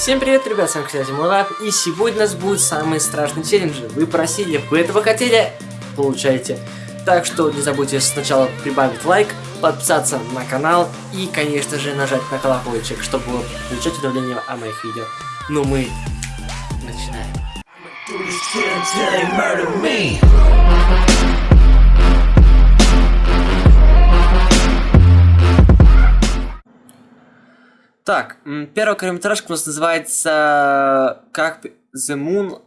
Всем привет, ребят, с вами, кстати, Мурап, и сегодня у нас будет самый страшный челлендж. Вы просили, вы этого хотели, получаете. Так что не забудьте сначала прибавить лайк, подписаться на канал и, конечно же, нажать на колокольчик, чтобы получать уведомления о моих видео. Ну, мы начинаем. Так, первая короткометражка у нас называется как The Moon,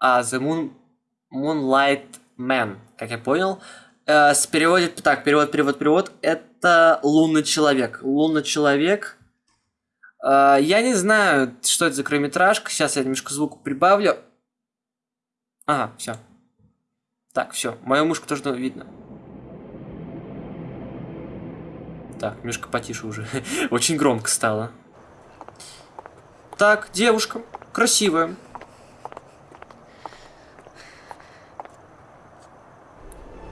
а The Moon Moonlight Man, как я понял. Э, с переводит, так, перевод, перевод, перевод. Это лунный человек. Лунный человек. Э, я не знаю, что это за короткометражка. Сейчас я немножко звук прибавлю. Ага, все. Так, все. Мою мышку тоже видно. Так, немножко потише уже. Очень громко стало. Так, девушка. Красивая.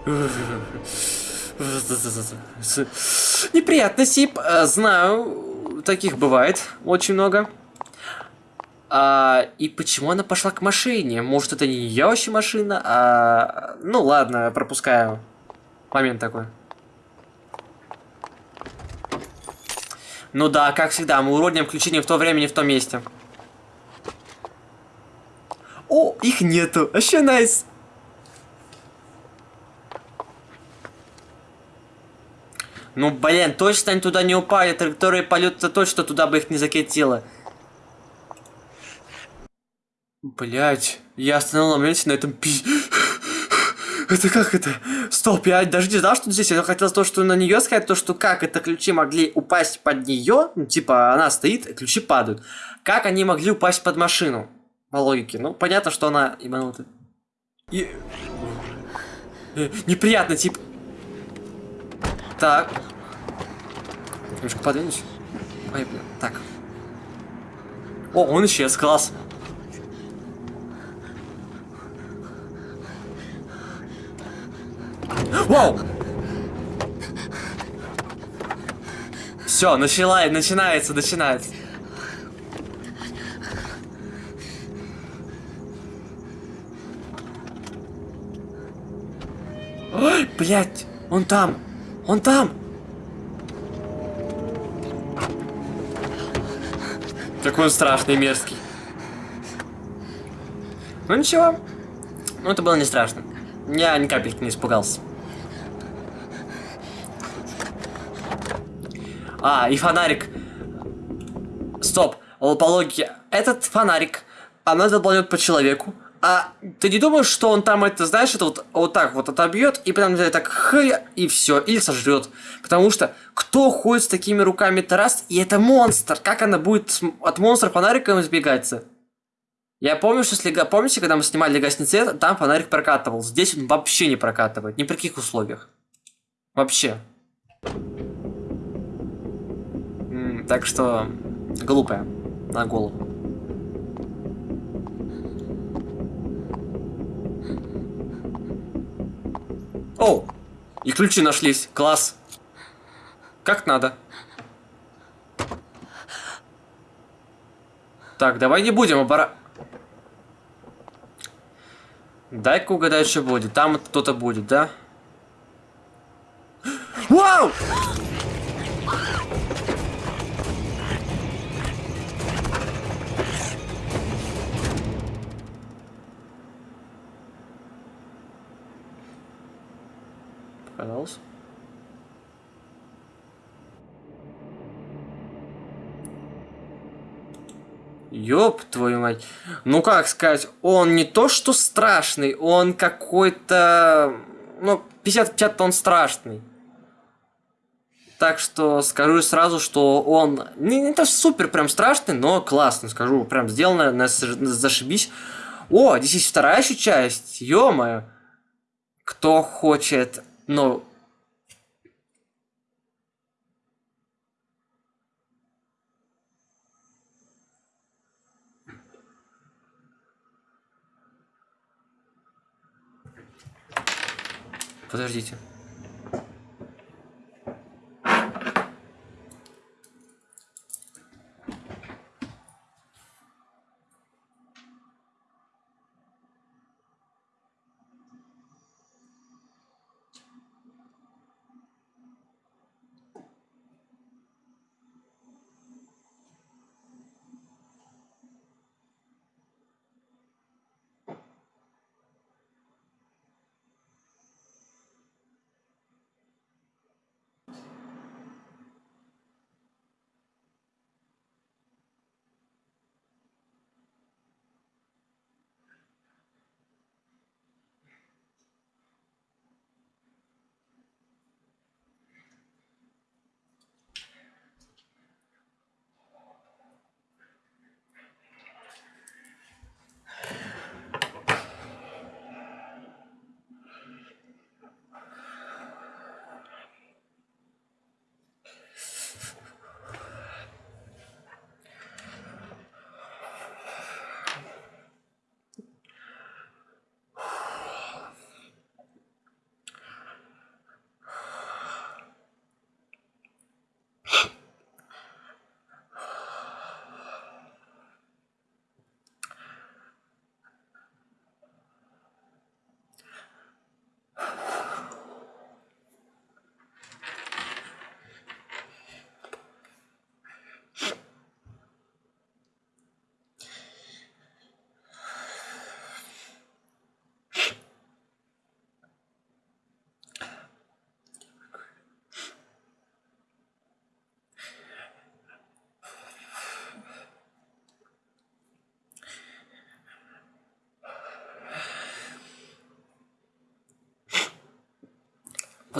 Неприятно, Сип. Э, знаю, таких бывает очень много. А, и почему она пошла к машине? Может, это не ее вообще машина? А, ну ладно, пропускаю. Момент такой. Ну да, как всегда, мы уродим включение в то время, не в том месте. О, их нету. Вообще найс. Ну, блин, точно они туда не упали. Траектория полета точно туда бы их не закатило. Блять, я остановил моменте на этом пи... Это как это? Стоп, я даже не знал, что здесь. Я хотел то, что на нее сказать, то, что как это ключи могли упасть под нее. Ну, типа, она стоит, ключи падают. Как они могли упасть под машину? По логике. Ну, понятно, что она ебанутая. И... Э, неприятно, типа. Так. Немножко подвинусь. Ой, блин. Так. О, он исчез, класс. Вау! Все, начала, начинается, начинается. Ой, блядь, он там, он там. Какой он страшный, мерзкий. Ну ничего, ну это было не страшно. Я ни капельки не испугался. А, и фонарик. Стоп, по логике. Этот фонарик, она долбанет по человеку. А ты не думаешь, что он там это, знаешь, это вот, вот так вот отобьет и прям так хы, и все, или сожрет. Потому что кто ходит с такими руками Тарас, и это монстр. Как она будет от монстра фонариком избегаться? Я помню, что если, помните, когда мы снимали «Гасни цвет», там фонарик прокатывал. Здесь он вообще не прокатывает. Ни при каких условиях. Вообще. Так что, глупая. На голову. О! И ключи нашлись. Класс. Как надо. Так, давай не будем обора... Дай-ка угадать, что будет. Там кто-то будет, да? Вау! Показалось? Ёб твою мать. Ну как сказать, он не то что страшный, он какой-то... Ну, 50-50 он страшный. Так что скажу сразу, что он не, не то супер прям страшный, но классный, скажу, прям сделано, на, зашибись. О, здесь есть вторая еще часть, ё-моё. Кто хочет, ну, Подождите.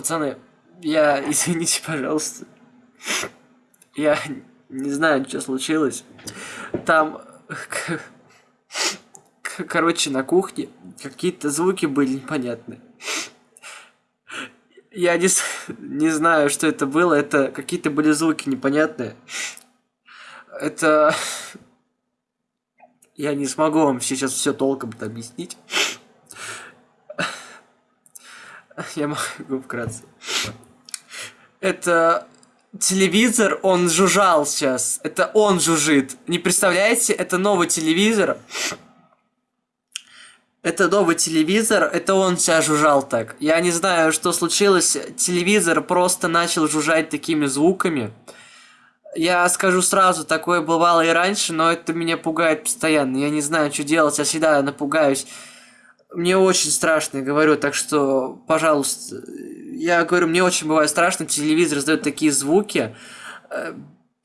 Пацаны, я, извините, пожалуйста. Я не знаю, что случилось. Там, короче, на кухне какие-то звуки были непонятные. Я не, не знаю, что это было. Это какие-то были звуки непонятные. Это... Я не смогу вам сейчас все толком объяснить. Я могу вкратце. Это телевизор, он жужжал сейчас. Это он жужжит. Не представляете, это новый телевизор. Это новый телевизор, это он сейчас жужжал так. Я не знаю, что случилось. Телевизор просто начал жужжать такими звуками. Я скажу сразу, такое бывало и раньше, но это меня пугает постоянно. Я не знаю, что делать, я всегда напугаюсь. Мне очень страшно, я говорю, так что, пожалуйста, я говорю, мне очень бывает страшно, телевизор издает такие звуки. Э,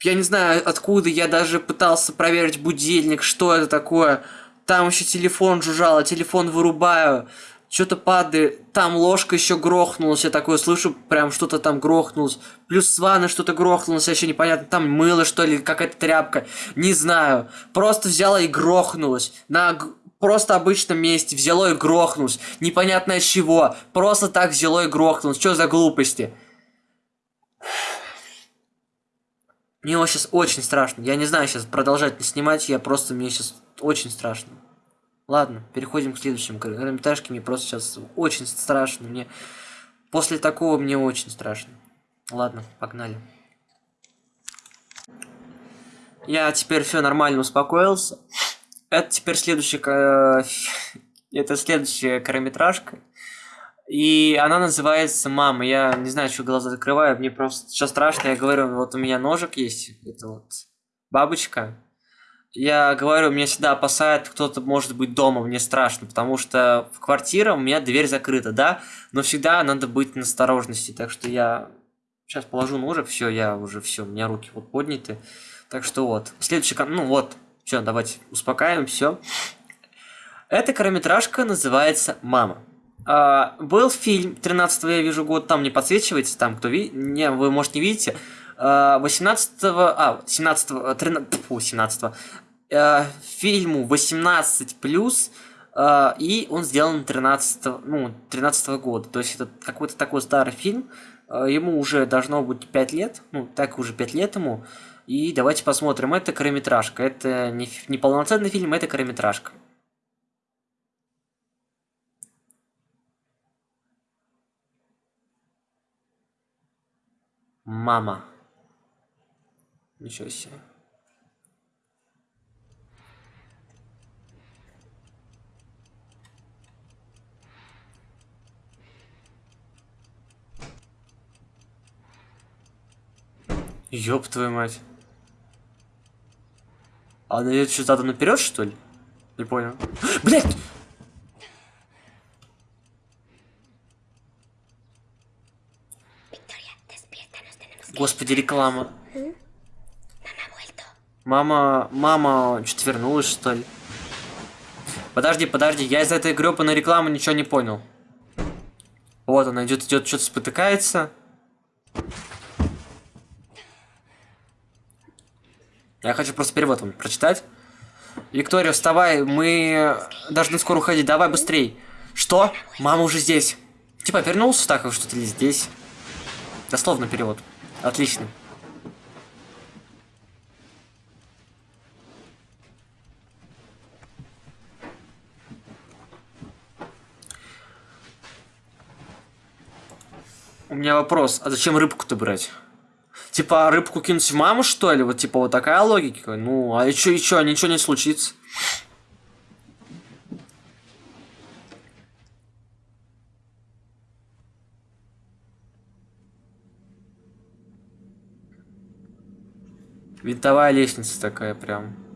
я не знаю, откуда, я даже пытался проверить будильник, что это такое. Там еще телефон жужжал, телефон вырубаю. Что-то падает, там ложка еще грохнулась, я такое слышу, прям что-то там грохнулось. Плюс с ванны что-то грохнулось, еще непонятно, там мыло что ли, какая-то тряпка, не знаю. Просто взяла и грохнулась. На просто обычном месте взяло и грохнулось. Непонятно от чего. Просто так взяло и грохнулось. Что за глупости? Мне сейчас очень страшно. Я не знаю сейчас продолжать не снимать, я просто мне сейчас очень страшно. Ладно, переходим к следующему короткометражке. Мне просто сейчас очень страшно. Мне после такого мне очень страшно. Ладно, погнали. Я теперь все нормально успокоился. Это теперь следующая... Это следующая короткометражка. И она называется «Мама». Я не знаю, что глаза закрываю, мне просто сейчас страшно. Я говорю, вот у меня ножик есть, это вот бабочка. Я говорю, меня всегда опасает, кто-то может быть дома, мне страшно, потому что в квартире у меня дверь закрыта, да, но всегда надо быть на осторожности, так что я сейчас положу ножик, все, я уже все, у меня руки вот подняты, так что вот. Следующий, ну вот, все, давайте успокаиваем, все. Эта короткометражка называется «Мама». А, был фильм 13 я вижу год, там не подсвечивается, там кто видит, не, вы может не видите, 18 а, 17 13, фу, 17 э, фильму 18 плюс э, и он сделан 13 ну 13 -го года. То есть это какой-то такой старый фильм. Э, ему уже должно быть 5 лет ну так уже 5 лет ему и давайте посмотрим это короткометражка это не, не полноценный фильм это короткометражка мама Ничего себе. Ёб твою мать. А она идет что-то наперед, что ли? Не понял. Блять! Господи, реклама. Мама, мама, что-то вернулась, что ли? Подожди, подожди, я из этой грёбаной рекламы ничего не понял. Вот она идет, идет, что-то спотыкается. Я хочу просто перевод вам прочитать. Виктория, вставай, мы должны скоро уходить, давай быстрей. Что? Мама уже здесь. Типа вернулся так, что-то ли здесь. Дословно перевод. Отлично. У меня вопрос, а зачем рыбку-то брать? Типа, рыбку кинуть в маму, что ли? Вот, типа, вот такая логика. Ну, а и чё, чё, ничего не случится. Винтовая лестница такая прям.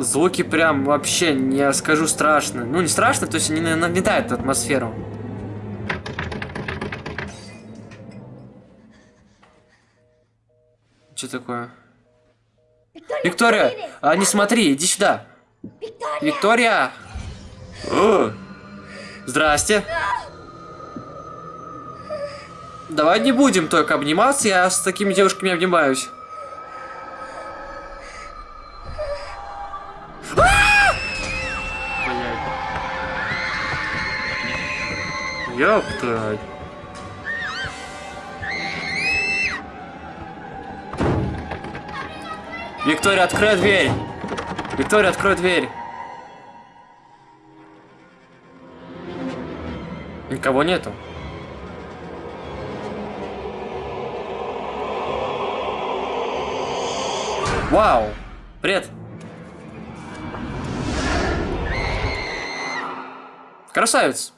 Звуки прям вообще, не скажу, страшно. Ну, не страшно, то есть они нагнетают атмосферу. Что такое? Виктория, а, не смотри, иди сюда. Виктория! О! Здрасте. Давай не будем только обниматься, я с такими девушками обнимаюсь. Ёпта. Виктория, открой дверь. Виктория, открой дверь. Никого нету. Вау! Привет! Красавец!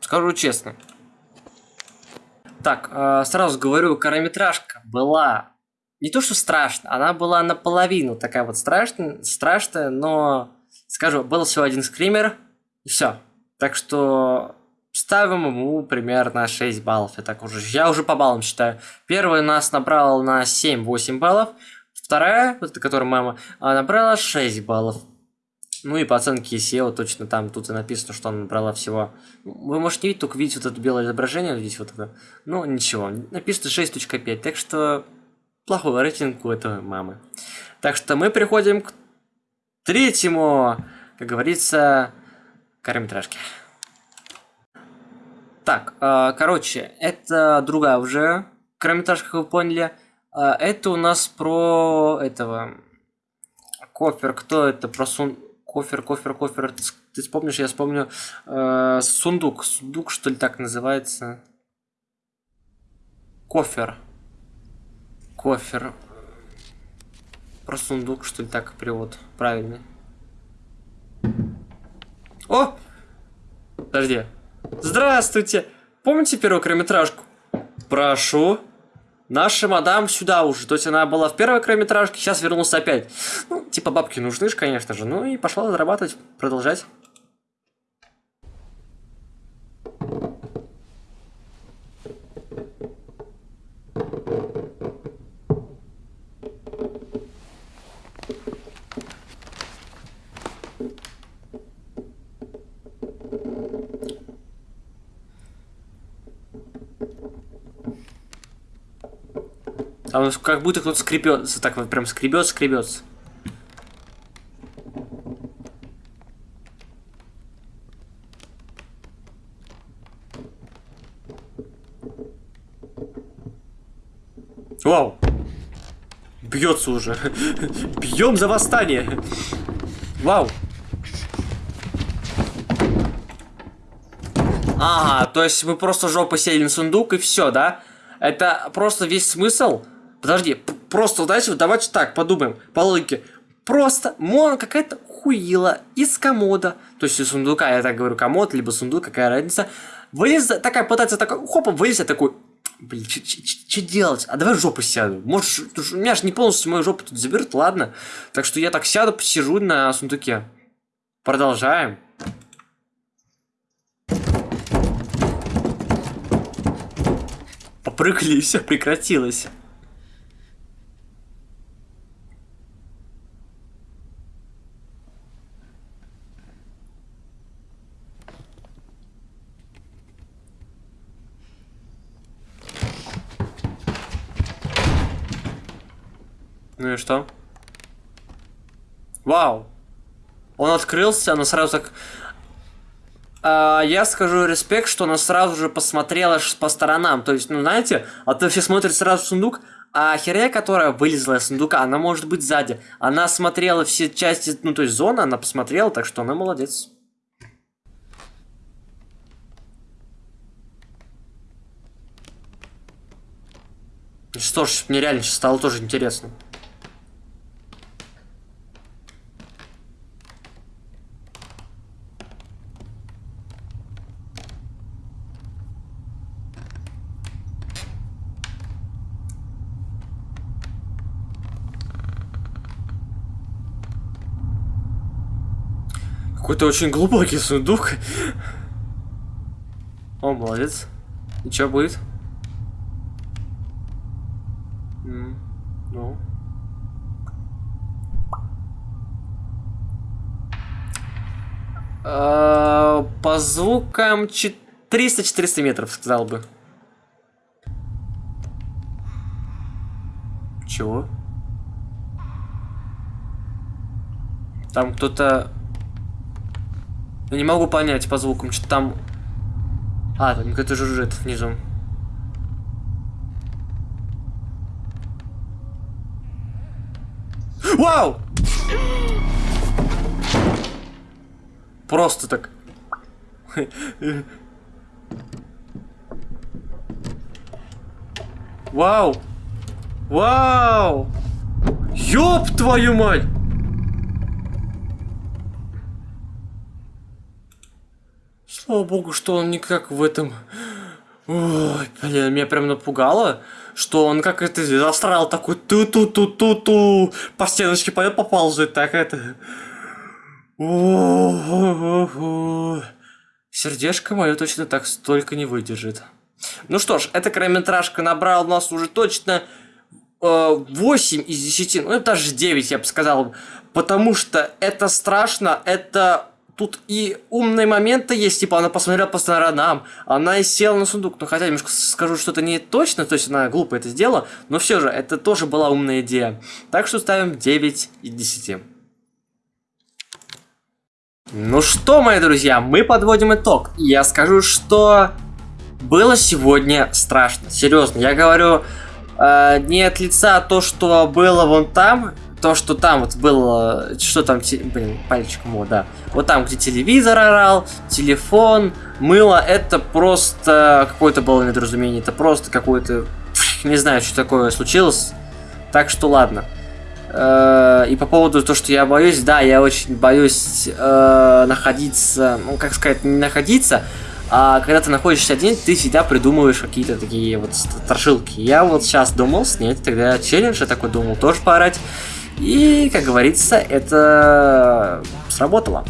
Скажу честно. Так, э, сразу говорю, короткометражка была не то что страшно, она была наполовину такая вот страшная, страшная, но, скажу, был всего один скример, и все. Так что ставим ему примерно 6 баллов. Я так уже, я уже по баллам считаю. Первый нас набрал на 7-8 баллов, вторая, вот эта, которая мама, набрала 6 баллов. Ну и по оценке SEO точно там тут и написано, что она набрала всего. Вы можете видеть, только видеть вот это белое изображение, видите вот это. Ну ничего, написано 6.5, так что плохой рейтинг у этой мамы. Так что мы переходим к третьему, как говорится, короткометражке. Так, э, короче, это другая уже короткометражка, как вы поняли. Э, это у нас про этого... Кофер, кто это? Про сун... Кофер, кофер, кофер. Ты вспомнишь, я вспомню. Э, сундук. Сундук, что ли, так называется? Кофер. Кофер. Про сундук, что ли, так перевод правильный. О! Подожди. Здравствуйте! Помните первую короткометражку? Прошу. Наша мадам сюда уже. То есть она была в первой короткометражке, сейчас вернулась опять. Ну, типа бабки нужны же, конечно же. Ну и пошла зарабатывать, продолжать. Там как будто кто-то скребется, так вот прям скребет, скребется. Вау! Бьется уже. Бьем за восстание. Вау. Ага, то есть мы просто жопу сели на сундук и все, да? Это просто весь смысл Подожди, просто, знаете, давайте так подумаем, по логике. Просто Мона какая-то хуила из комода, то есть из сундука, я так говорю, комод, либо сундук, какая разница. Вылез, такая пытается, такой, хопа, вылез, я такой, блин, что делать? А давай жопу сяду. Может, у меня же не полностью мою жопу тут заберут, ладно? Так что я так сяду, посижу на сундуке. Продолжаем. Попрыгали, и все прекратилось. Что? Вау! Он открылся, она сразу так... А, я скажу респект, что она сразу же посмотрела по сторонам. То есть, ну знаете, а то все смотрят сразу в сундук, а херя, которая вылезла из сундука, она может быть сзади. Она смотрела все части, ну то есть зона, она посмотрела, так что она молодец. Что ж, мне реально сейчас стало тоже интересно. Какой-то очень глубокий сундук. О, молодец. И что будет? Ну. А, По звукам 300-400 метров, сказал бы. Чего? Там кто-то... Я не могу понять по звукам, что там... А, там кто-то жужжит внизу. Вау! Просто так. Вау! Вау! Ёб твою мать! Слава богу, что он никак в этом... Ой, блин, меня прям напугало, что он как это застрял такой ту-ту-ту-ту-ту, по стеночке пойдет поползает, так это... О-о-о-о. Сердечко мое точно так столько не выдержит. Ну что ж, эта короткометражка набрала у нас уже точно э, 8 из 10, ну даже 9, я бы сказал. Потому что это страшно, это... Тут и умные моменты есть, типа она посмотрела по сторонам, она и села на сундук. Ну хотя немножко скажу, что это не точно, то есть она глупо это сделала, но все же, это тоже была умная идея. Так что ставим 9 из 10. Ну что, мои друзья, мы подводим итог. Я скажу, что было сегодня страшно. Серьезно, я говорю э, не от лица то, что было вон там, то, что там вот было, что там, блин, пальчиком, вот, да. Вот там, где телевизор орал, телефон, мыло, это просто какое-то было недоразумение, это просто какое-то, не знаю, что такое случилось. Так что ладно. Э, И по поводу того, что я боюсь, да, я очень боюсь э, находиться, ну, как сказать, не находиться, а когда ты находишься один, ты всегда придумываешь какие-то такие вот страшилки. Я вот сейчас думал снять тогда челлендж, я такой думал тоже поорать. И, как говорится, это сработало.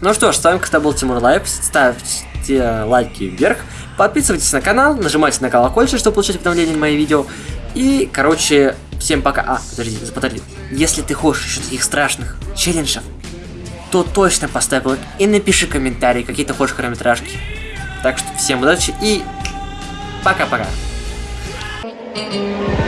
Ну что ж, с вами как был Тимур Лайв. Ставьте лайки вверх, подписывайтесь на канал, нажимайте на колокольчик, чтобы получать уведомления на мои видео. И, короче, всем пока. А, подожди, подожди. Если ты хочешь еще таких страшных челленджев, то точно поставь лайк и напиши комментарий, какие ты хочешь хронометражки. Так что всем удачи и пока-пока. Thank you.